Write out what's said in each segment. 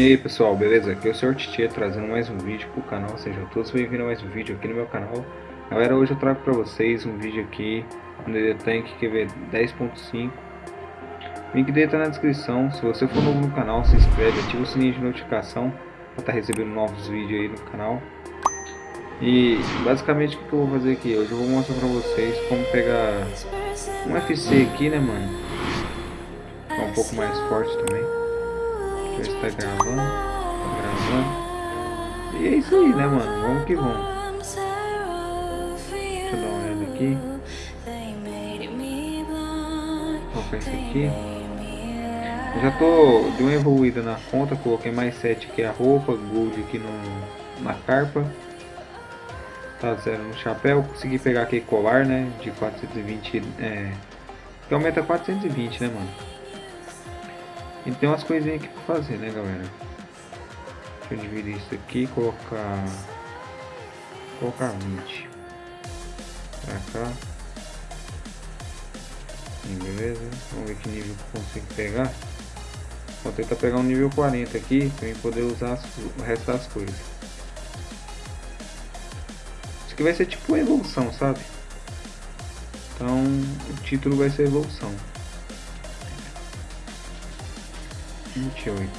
E aí pessoal, beleza? Aqui é o Sr. Titia trazendo mais um vídeo pro canal, sejam todos bem-vindos a mais um vídeo aqui no meu canal. Galera, hoje eu trago pra vocês um vídeo aqui no DD Tank QV 10.5 O link dele tá na descrição, se você for novo no canal, se inscreve, ativa o sininho de notificação Pra estar tá recebendo novos vídeos aí no canal. E basicamente o que eu vou fazer aqui? Hoje eu vou mostrar pra vocês como pegar um FC aqui, né mano? Um pouco mais forte também ver se tá gravando. Tá gravando. E é isso aí, né, mano? Vamos que vamos. Deixa eu dar uma olhada aqui. Colocar esse aqui. Eu já tô de uma evoluída na conta, coloquei mais 7 aqui a roupa, gold aqui no, na carpa. Tá zero no chapéu, consegui pegar aquele colar, né, de 420, é, que aumenta 420, né, mano. E tem umas coisinhas aqui pra fazer, né, galera? Deixa eu dividir isso aqui colocar... Colocar 20. Pra cá. beleza. Vamos ver que nível que eu consigo pegar. Vou tentar pegar um nível 40 aqui, pra eu poder usar as, o resto das coisas. Isso aqui vai ser tipo evolução, sabe? Então, o título vai ser evolução. 28.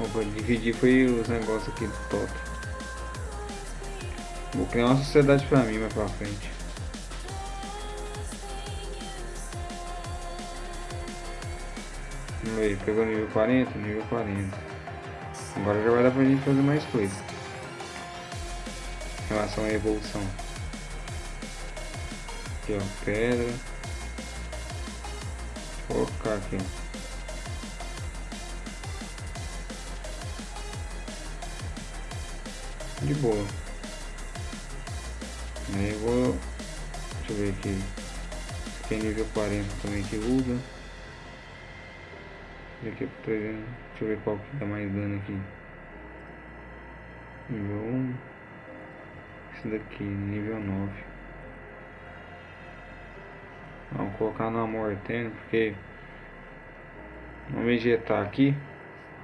Opa, dividir foi os negócios aqui do top. Vou criar uma sociedade pra mim mais pra frente. Vamos ver, pegou nível 40, nível 40. Agora já vai dar pra gente fazer mais coisas. Em relação à evolução. Aqui ó, pedra colocar aqui. De boa. Aí eu vou. Deixa eu ver aqui. Nível 40 também que usa. Aqui por 300. Deixa eu ver qual que dá mais dano aqui. Nível 1. Esse daqui, nível 9. Colocar no amor eterno, porque... Vamos injetar aqui.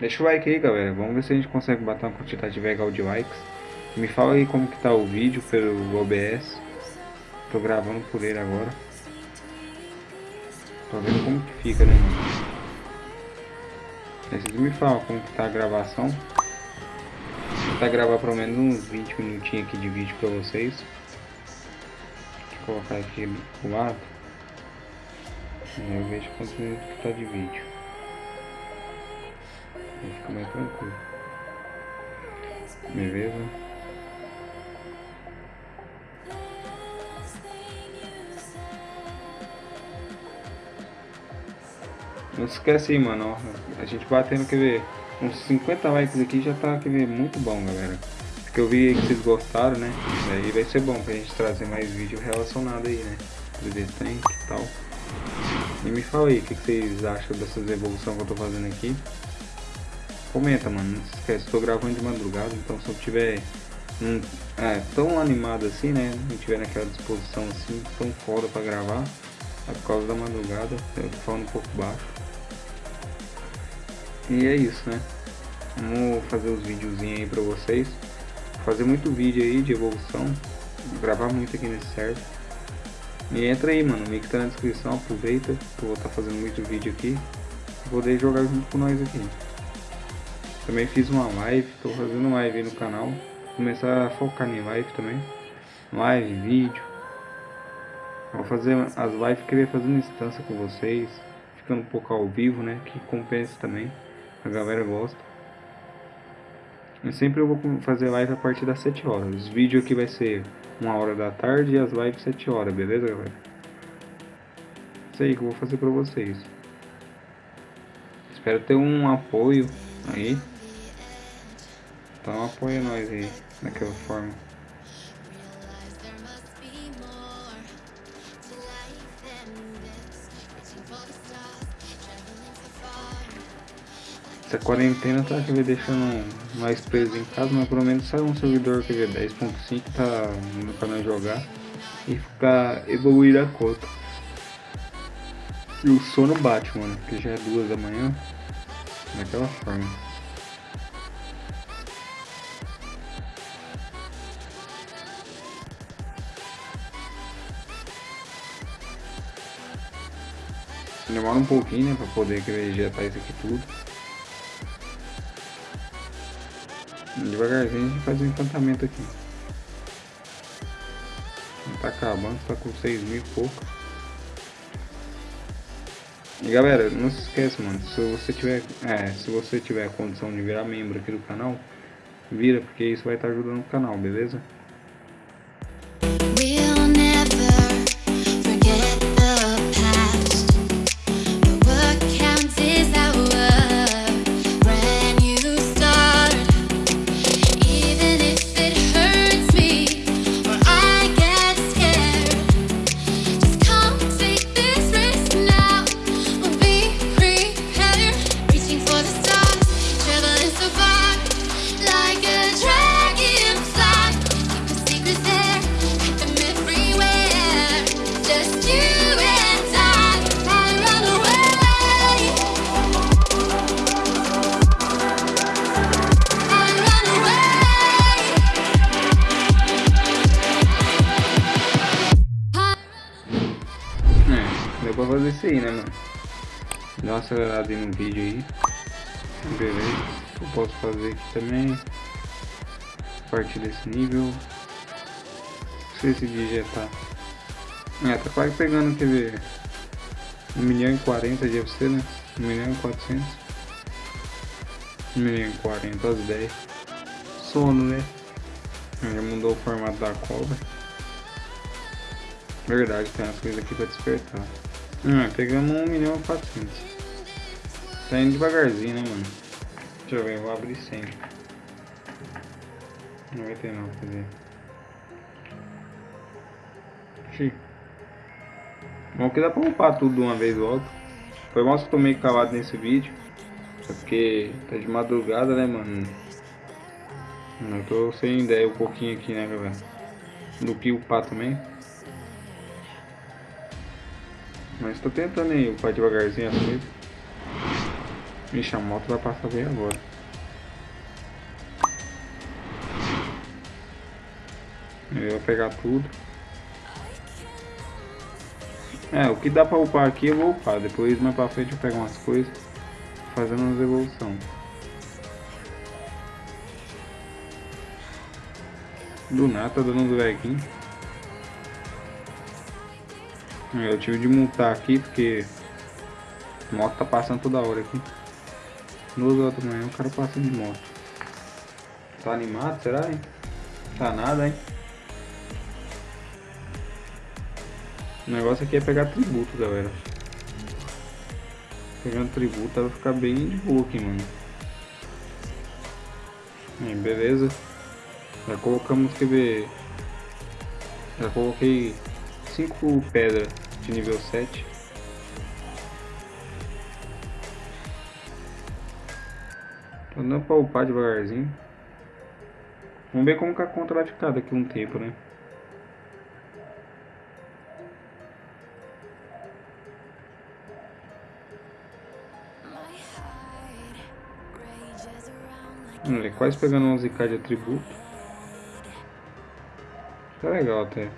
Deixa o like aí, galera. Vamos ver se a gente consegue bater uma quantidade legal de likes. Me fala aí como que tá o vídeo pelo OBS. Tô gravando por ele agora. Tô vendo como que fica, né, mano? Vocês me falam como que tá a gravação. Vou tentar gravar pelo menos uns 20 minutinhos aqui de vídeo pra vocês. Vou colocar aqui do lado. Eu vejo quantos minutos que tá de vídeo. Aí fica mais tranquilo. Beleza? Não esquece aí, mano. Ó, a gente batendo, quer ver, uns 50 likes aqui já tá, quer ver, muito bom, galera. Porque eu vi que vocês gostaram, né? Aí vai ser bom pra gente trazer mais vídeo relacionado aí, né? Do Tank e tal. E me fala aí o que, vocês acham dessas evoluções que eu tô fazendo aqui. Comenta, mano. Não se esquece, estou gravando de madrugada, então se eu tiver um, é, tão animado assim, né? Não tiver naquela disposição assim, tão foda pra gravar, é por causa da madrugada. Eu tô falando um pouco baixo. E é isso, né? Vamos fazer os videozinhos aí pra vocês. Fazer muito vídeo aí de evolução. Gravar muito aqui nesse server. E entra aí, mano. O link tá na descrição. Aproveita. Eu vou estar tá fazendo muito vídeo aqui. Poder jogar junto com nós aqui. Também fiz uma live. Tô fazendo live aí no canal. Vou começar a focar em live também. Live, vídeo. Vou fazer as lives querer fazendo instância com vocês. Ficando um pouco ao vivo, né? Que compensa também. A galera gosta. E sempre eu vou fazer live a partir das 7 horas. Os vídeos aqui vai ser uma hora da tarde e as lives 7 horas, beleza, galera? Isso aí que eu vou fazer pra vocês. Espero ter um apoio aí. Então apoia nós aí, daquela forma. Essa quarentena tá ver, deixando mais preso em casa, mas pelo menos sai um servidor quer ver, 10.5 tá no canal jogar e ficar evoluir a conta. E o sono bate, mano, porque já é duas da manhã. Daquela forma. Demora um pouquinho, né, pra poder injetar isso aqui tudo. Devagarzinho a gente faz um encantamento aqui. Tá acabando, tá com 6 mil e pouco. E galera, não se esqueça, mano, se você tiver, é, se você tiver condição de virar membro aqui do canal, vira, porque isso vai estar ajudando o canal, beleza? Pra fazer isso aí, né, mano? Dá uma acelerada aí no vídeo aí. Beleza. O que eu posso fazer aqui também. A partir desse nível. Não sei se dia já tá. É, tá quase pegando, quer ver? 1 milhão e 40 de FC, né? 1 milhão e 400. 1 milhão e 40 às 10. Sono, né? Já mudou o formato da cobra. Verdade, tem umas coisas aqui pra despertar. Ah, pegamos 1 milhão e 400. Tá indo devagarzinho, né, mano? Deixa eu ver, eu vou abrir 100. 99, quer dizer. Xiii. Bom que dá pra upar tudo de uma vez logo. Foi mal que eu tô meio calado nesse vídeo. É porque tá de madrugada, né, mano? Eu tô sem ideia um pouquinho aqui, né, galera? Do que upar também. Mas tô tentando aí upar devagarzinho as coisas. Vixe, a moto vai passar bem agora. Eu vou pegar tudo. É, o que dá pra upar aqui eu vou upar. Depois mais pra frente eu pego umas coisas. Fazendo umas evolução. Do nada tá dando um draguinho. Eu tive de multar aqui porque a moto tá passando toda hora aqui. Duas horas da manhã o cara passa de moto. Tá animado, será, hein? Tá nada, hein? O negócio aqui é pegar tributo, galera. Pegando tributo vai ficar bem de boa aqui, mano. Aí, beleza. Já colocamos, quer ver... Já coloquei 5 pedras de nível 7. Tô dando pra upar devagarzinho. Vamos ver como que a conta vai ficar daqui um tempo, né? Olha, quase pegando 11k de atributo. Tá legal até.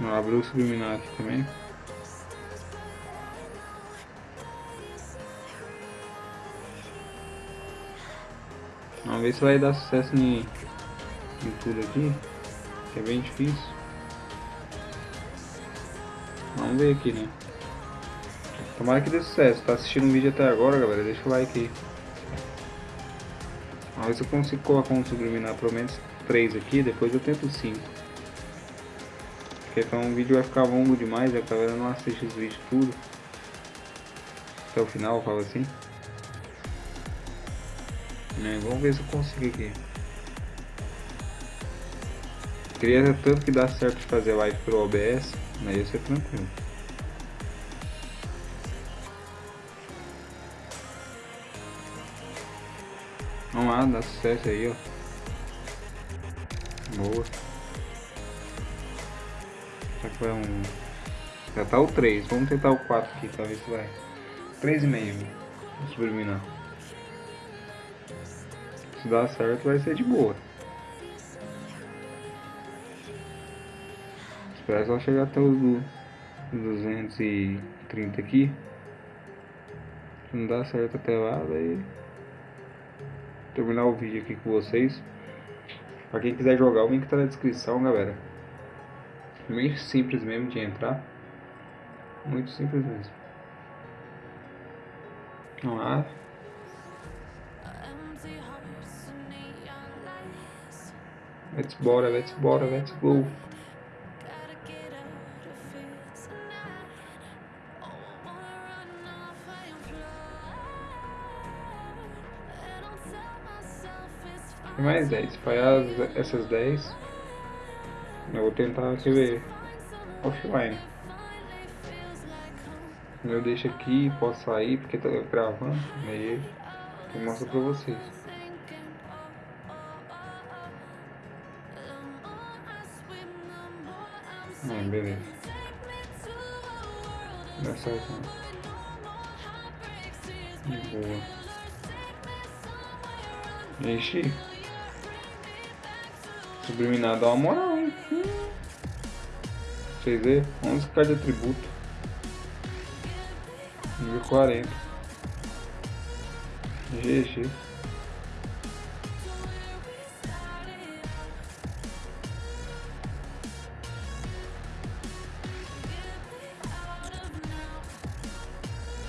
Vamos abrir o subliminar aqui também. Vamos ver se vai dar sucesso em, em tudo aqui. Que é bem difícil. Vamos ver aqui, né? Tomara que dê sucesso. Tá assistindo o vídeo até agora, galera? Deixa o like aí. Vamos ver se eu consigo colocar um subliminar pelo menos 3 aqui. Depois eu tento 5. Porque então o vídeo vai ficar longo demais, a galera não assiste os vídeos tudo. Até o final, eu falo assim. É, vamos ver se eu consigo aqui. Queria tanto que dá certo de fazer live pelo OBS, mas ia ser tranquilo. Vamos lá, dá sucesso aí, ó. Boa. Vai um... Já tá o 3. Vamos tentar o 4 aqui, talvez vai. 3,5. Subliminar. Se dá certo, vai ser de boa. Esperar só chegar até os 230 aqui. Se não dá certo até lá, daí terminar o vídeo aqui com vocês. Pra quem quiser jogar, o link tá na descrição, galera. Meio simples mesmo de entrar. Muito simples mesmo. Vamos lá. Let's bora, let's bora, let's go. Mais 10. Falhar essas 10, eu vou tentar rever offline. Eu deixo aqui, posso sair porque tá gravando, aí eu mostro pra vocês. Ah, beleza. Dá certo, né? De boa. Ixi. Subliminar dá uma moral? Vocês verem? 11k de atributo. Nível 40. GG.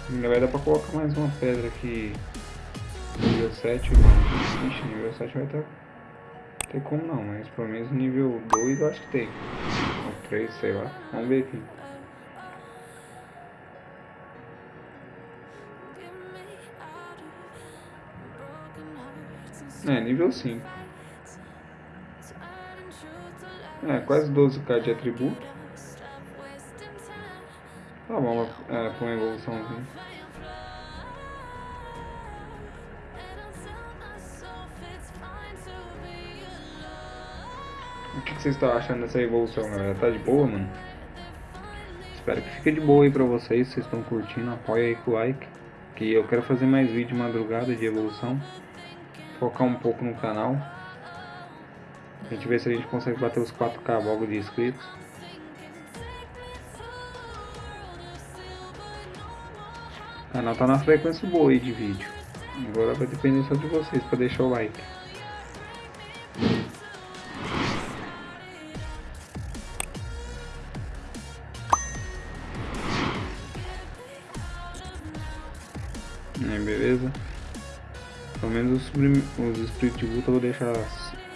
Ainda vai dar pra colocar mais uma pedra aqui. Nível 7, mano. Ixi, nível 7 vai estar. Tem como não, mas pelo menos nível 2 eu acho que tem. Ou 3, sei lá. Vamos ver aqui. É, nível 5. É, quase 12k de atributo. Tá bom, é, com evoluçãozinha. O que, vocês estão achando dessa evolução, galera? Tá de boa, mano? Espero que fique de boa aí pra vocês. Vocês estão curtindo, apoia aí com o like. Que eu quero fazer mais vídeo de madrugada de evolução. Focar um pouco no canal. A gente ver se a gente consegue bater os 4k logo de inscritos. O canal tá na frequência boa aí de vídeo. Agora vai depender só de vocês para deixar o like. Os, os Spirit Vulta eu vou deixar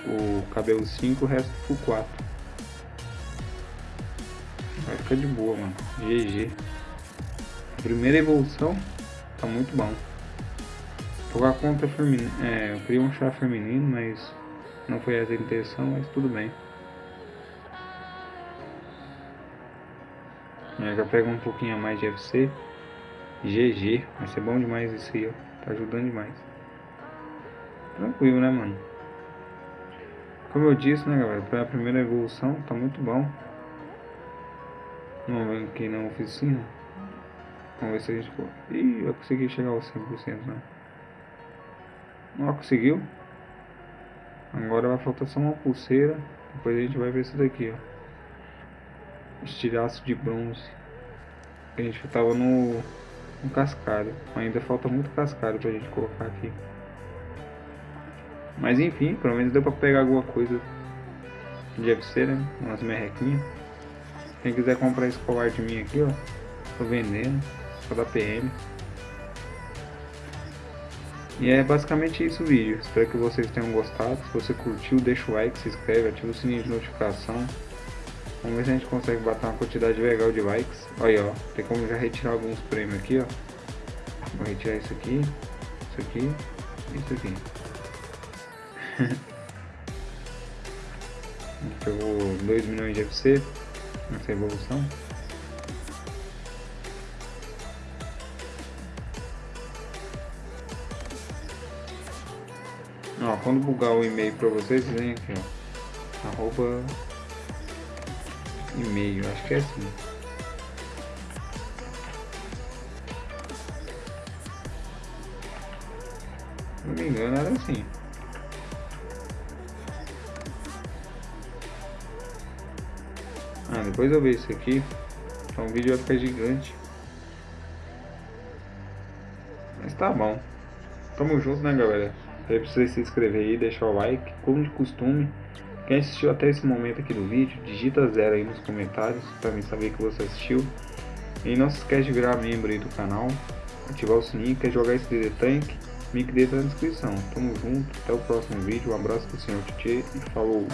o cabelo 5 o resto full 4. Vai ficar de boa, mano. GG primeira evolução tá muito bom. Jogar contra feminino, é, eu queria um chá feminino, mas não foi essa a intenção, mas tudo bem. Eu já pego um pouquinho a mais de FC. GG, vai ser bom demais isso aí, ó. Tá ajudando demais. Tranquilo, né, mano? Como eu disse, né, galera, foi a primeira evolução, tá muito bom. Vamos ver aqui na oficina. Vamos ver se a gente... Ih, eu consegui chegar aos 100%, né? Não conseguiu. Agora vai faltar só uma pulseira. Depois a gente vai ver isso daqui, ó. Estilhaço de bronze. A gente tava no, no cascalho. Ainda falta muito cascalho pra gente colocar aqui. Mas enfim, pelo menos deu pra pegar alguma coisa de UFC, né? Umas merrequinhas. Quem quiser comprar esse colar de mim aqui, ó. Tô vendendo da PM. E é basicamente isso o vídeo. Espero que vocês tenham gostado. Se você curtiu, deixa o like, se inscreve, ativa o sininho de notificação. Vamos ver se a gente consegue bater uma quantidade legal de likes. Olha, ó, tem como já retirar alguns prêmios aqui, ó. Vou retirar isso aqui, isso aqui, isso aqui. Pegou 2 milhões de FC nessa evolução. Ó, quando bugar o e-mail pra vocês, vem aqui, ó. Arroba e meio, acho que é assim. Se não me engano era assim. Depois eu vejo isso aqui. Então o vídeo vai ficar gigante. Mas tá bom. Tamo junto, né, galera? Aí precisa se inscrever aí, deixar o like, como de costume. Quem assistiu até esse momento aqui do vídeo, digita zero aí nos comentários para mim saber que você assistiu. E não se esquece de virar membro aí do canal, ativar o sininho, quer jogar esse DD Tank, link dele tá na descrição. Tamo junto, até o próximo vídeo, um abraço do senhor Titi e falou!